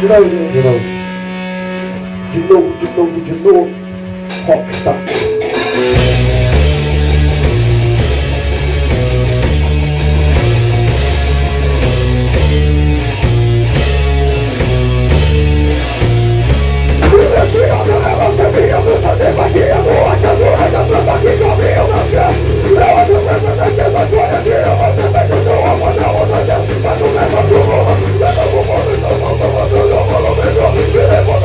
De novo, de novo. De novo, de novo, de novo. Rockstar. Vimos fazer magia, a ditadura da que cobriu o céu Não há problema na queda do energia Você vai seu alma, não outra Deus Mas o mesmo que o mundo, sempre o mundo Estão tomando, não valorizam Viremos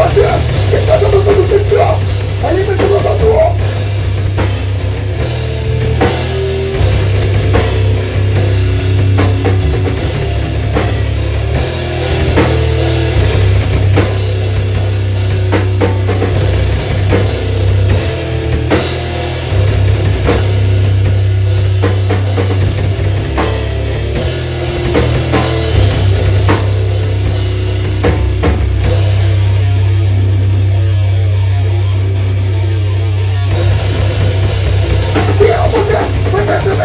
待って。警察のことですよ初めてのことを Yeah.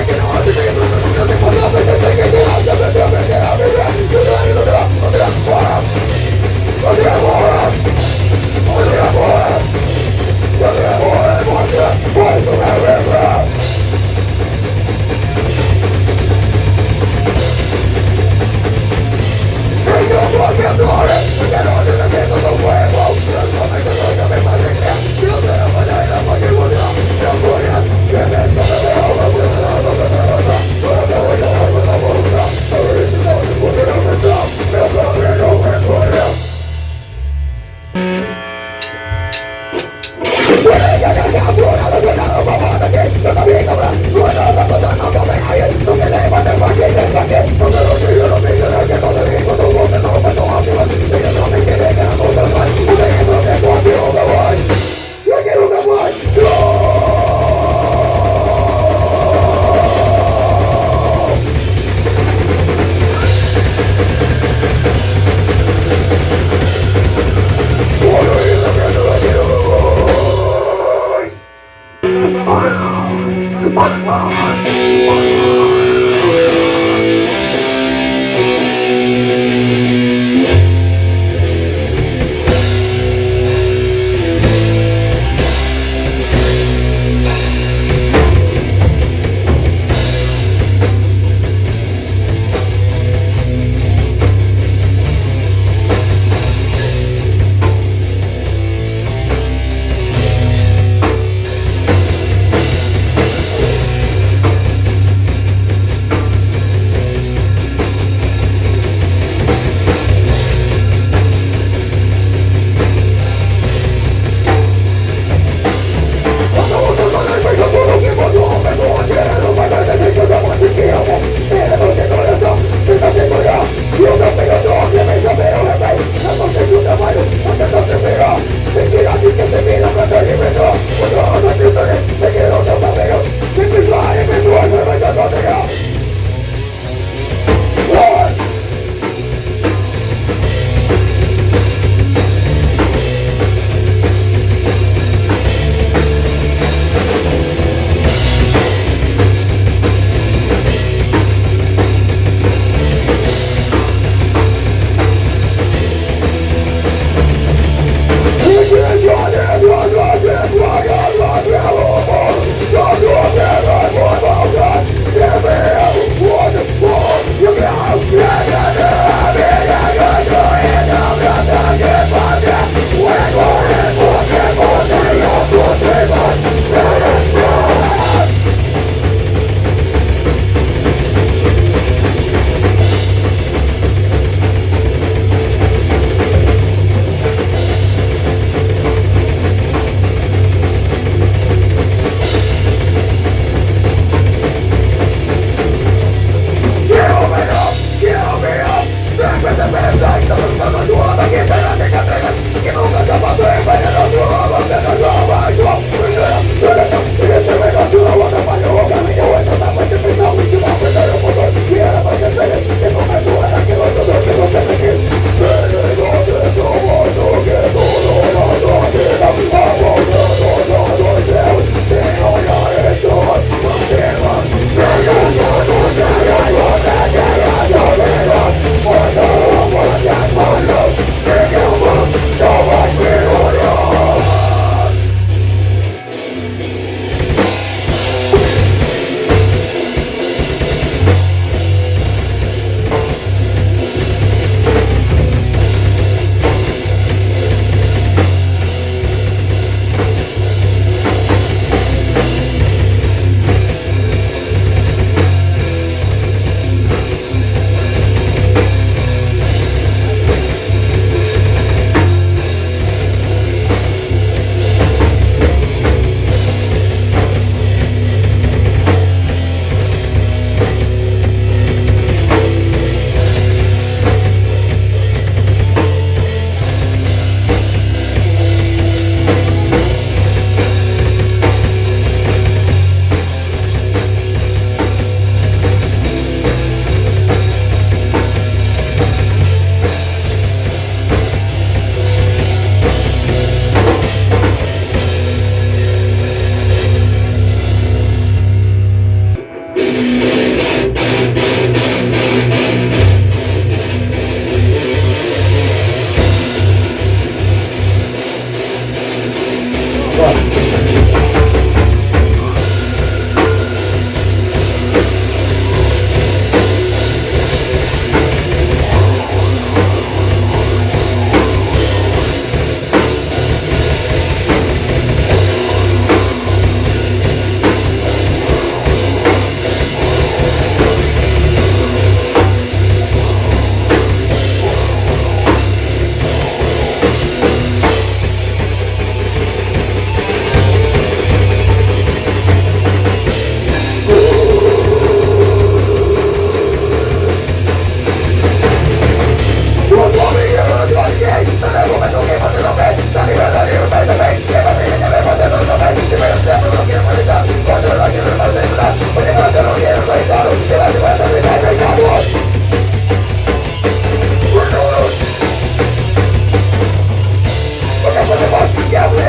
Yeah.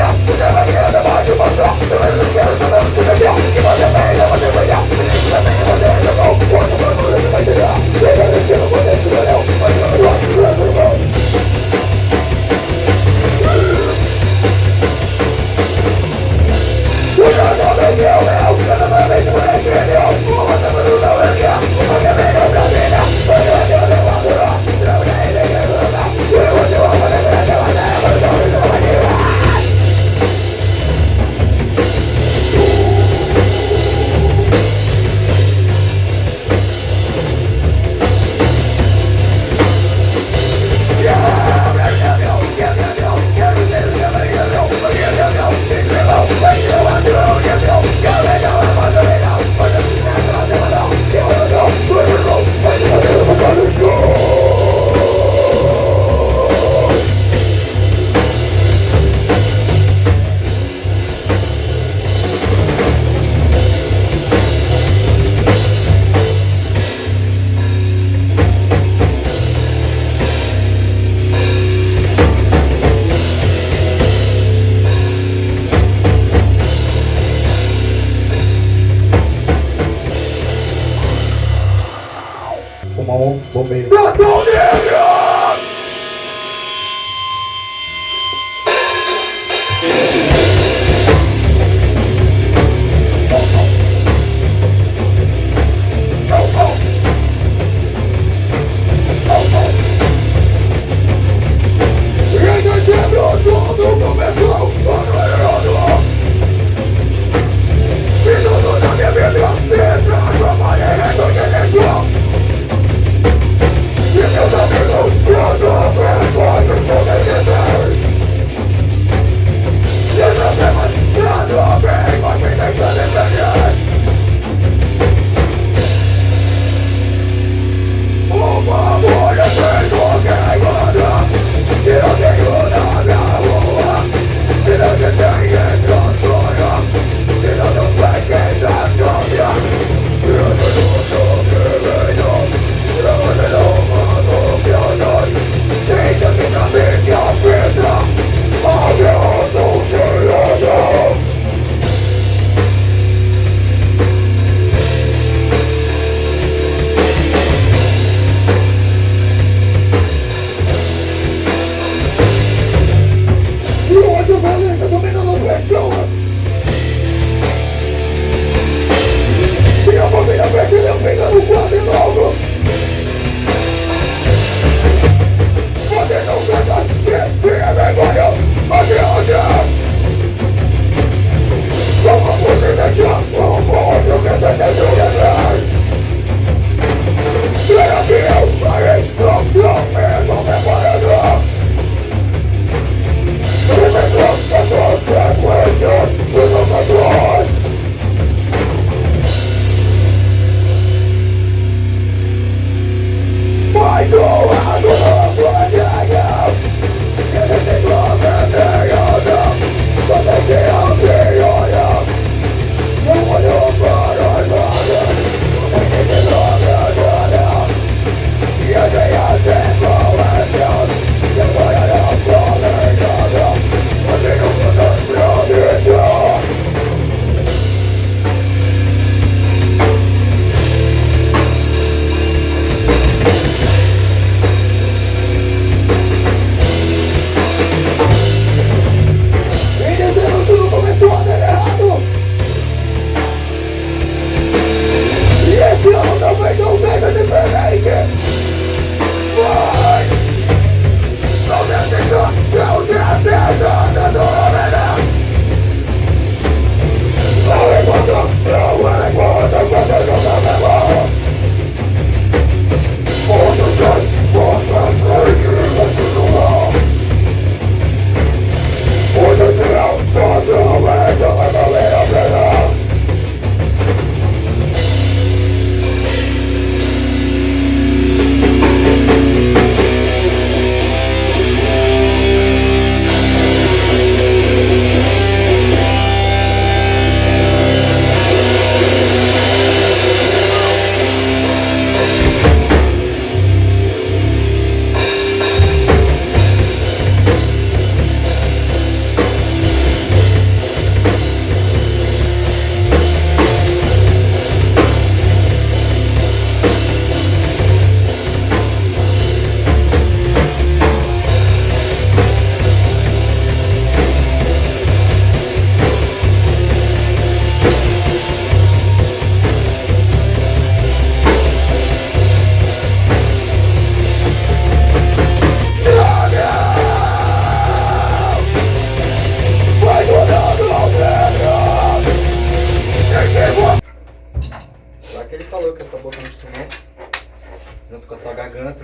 junto com a sua garganta.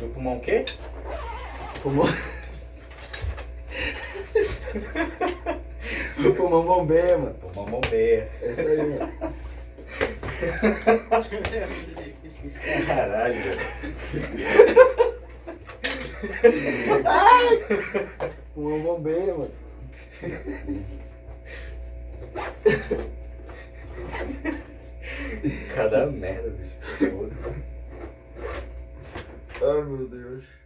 E o pulmão o quê? Pulmão. o pulmão bombeia, mano. Pulmão bombeia. É isso aí, mano. Caralho. Ai! Pulmão bombeia, mano. Cada merda, bicho. Ai, meu Deus.